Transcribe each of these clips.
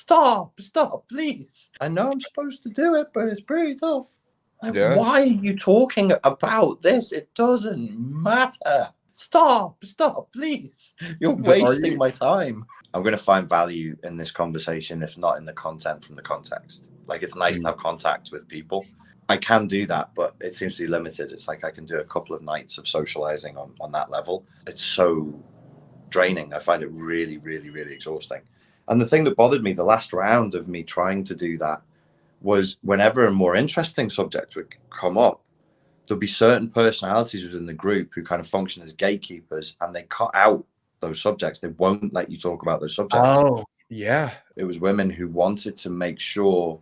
Stop, stop, please. I know I'm supposed to do it, but it's pretty tough. Like, Yeah. Why are you talking about this? It doesn't matter. Stop, stop, please. You're wasting you- my time. I'm going to find value in this conversation, if not in the content from the context. Like, it's nice Mm. to have contact with people. I can do that, but it seems to be limited. It's like I can do a couple of nights of socializing on, on that level. It's so draining. I find it really, really, really exhausting. And the thing that bothered me the last round of me trying to do that was whenever a more interesting subject would come up, there'd be certain personalities within the group who kind of function as gatekeepers and they cut out those subjects. They won't let you talk about those subjects. Oh, yeah. It was women who wanted to make sure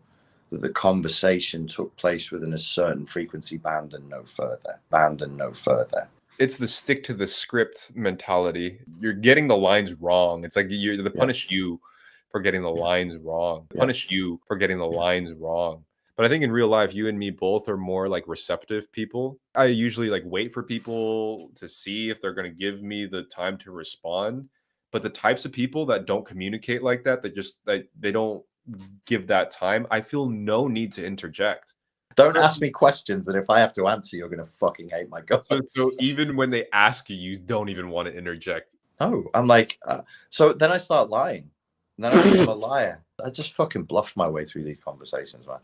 that the conversation took place within a certain frequency band and no further, band and no further. It's the stick to the script mentality. You're getting the lines wrong. It's like you they punish you for getting the lines wrong. Yeah. Punish you for getting the lines wrong. But I think in real life, you and me both are more like receptive people. I usually like wait for people to see if they're going to give me the time to respond. But the types of people that don't communicate like that, that just that they don't give that time, I feel no need to interject. Don't ask me questions that if I have to answer, you're going to fucking hate my guts. So, so even when they ask you, you don't even want to interject. No, I'm like, uh, so then I start lying. And then I become a liar. I just fucking bluff my way through these conversations, man.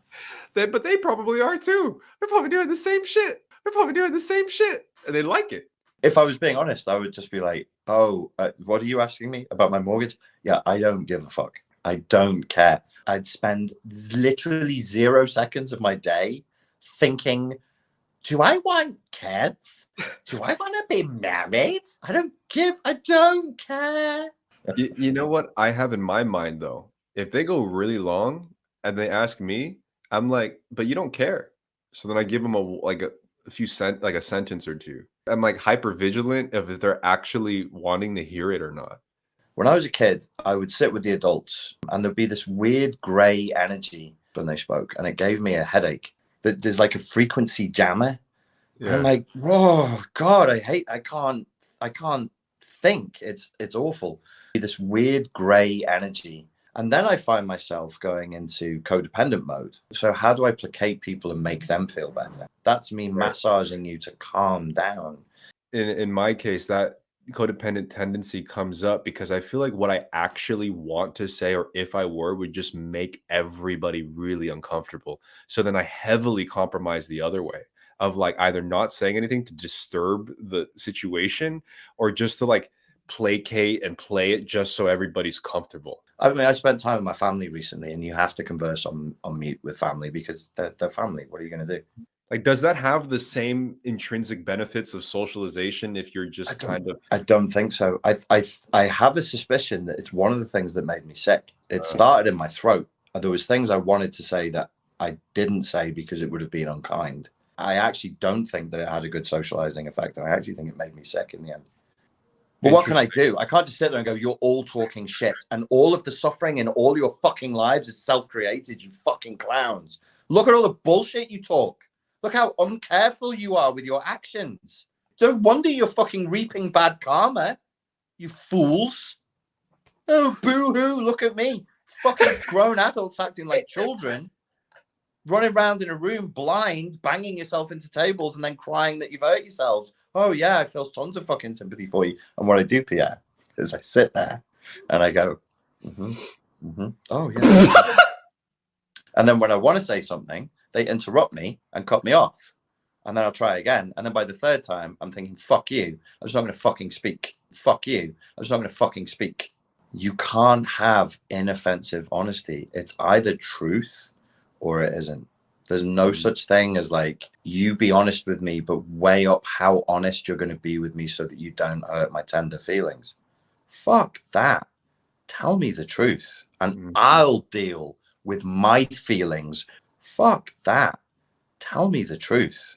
They, but they probably are too. They're probably doing the same shit. They're probably doing the same shit, and they like it. If I was being honest, I would just be like, oh, uh, what are you asking me about my mortgage? Yeah, I don't give a fuck. I don't care. I'd spend literally zero seconds of my day thinking, do I want kids? Do I want to be married? I don't give, I don't care. You, you know what I have in my mind though? If they go really long and they ask me, I'm like, but you don't care. So then I give them a like a, a few cent like a sentence or two. I'm like hyper vigilant of if they're actually wanting to hear it or not. When I was a kid, I would sit with the adults and there'd be this weird gray energy when they spoke, and it gave me a headache. That there's like a frequency jammer. I'm like, oh God, I hate I can't I can't think. It's it's awful. This weird gray energy. And then I find myself going into codependent mode. So how do I placate people and make them feel better? That's me massaging you to calm down. in in my case that codependent tendency comes up because I feel like what I actually want to say or if I were would just make everybody really uncomfortable. So then I heavily compromise the other way of like either not saying anything to disturb the situation or just to like placate and play it just so everybody's comfortable. I mean, I spent time with my family recently, and you have to converse on, on mute with family because they're, they're family. What are you going to do? Like does that have the same intrinsic benefits of socialization if you're just kind of I don't think so. I, I, I have a suspicion that it's one of the things that made me sick. It Uh. started in my throat. There was things I wanted to say that I didn't say because it would have been unkind. I actually don't think that it had a good socializing effect, and I actually think it made me sick in the end. But what can I do? I can't just sit there and go, "You're all talking shit," and all of the suffering in all your fucking lives is self-created. You fucking clowns! Look at all the bullshit you talk. Look how uncareful you are with your actions. No wonder you're fucking reaping bad karma. You fools! Oh, boo-hoo! Look at me, fucking grown adults acting like children, running around in a room blind, banging yourself into tables, and then crying that you've hurt yourselves. Oh yeah, I feel tons of fucking sympathy for you. And what I do, Pierre, is I sit there and I go, "Mhm, mhm, oh yeah. and then when I want to say something, they interrupt me and cut me off. And then I'll try again. And then by the third time, I'm thinking, fuck you. I'm just not going to fucking speak. Fuck you. I'm just not going to fucking speak. You can't have inoffensive honesty. It's either truth or it isn't. There's no Mhm. such thing as like you be honest with me, but weigh up how honest you're going to be with me so that you don't hurt my tender feelings. Fuck that. Tell me the truth and Mhm. I'll deal with my feelings. Fuck that. Tell me the truth.